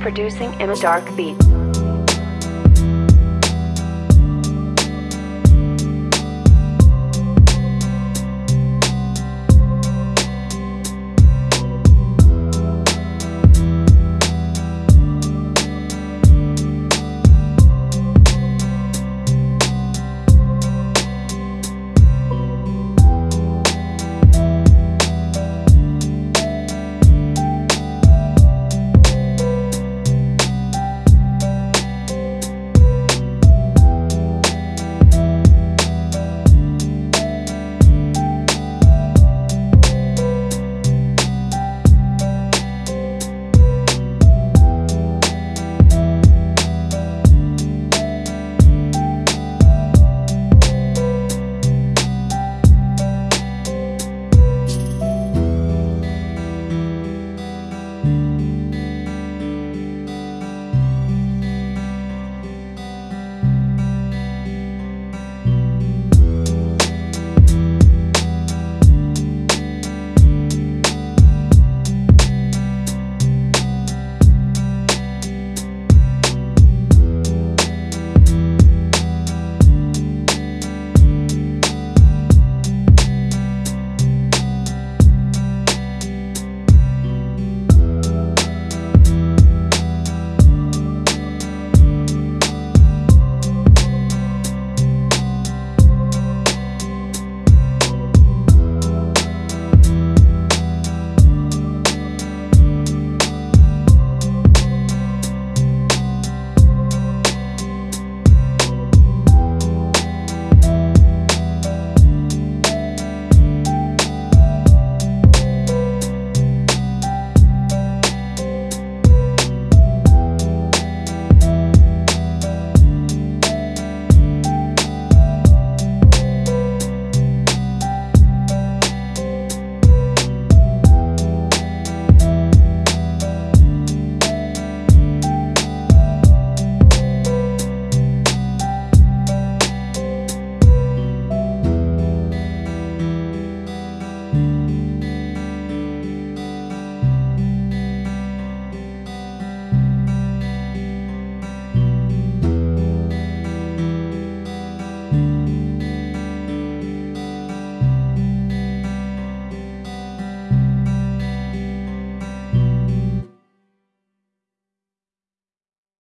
Producing in a Dark Beat.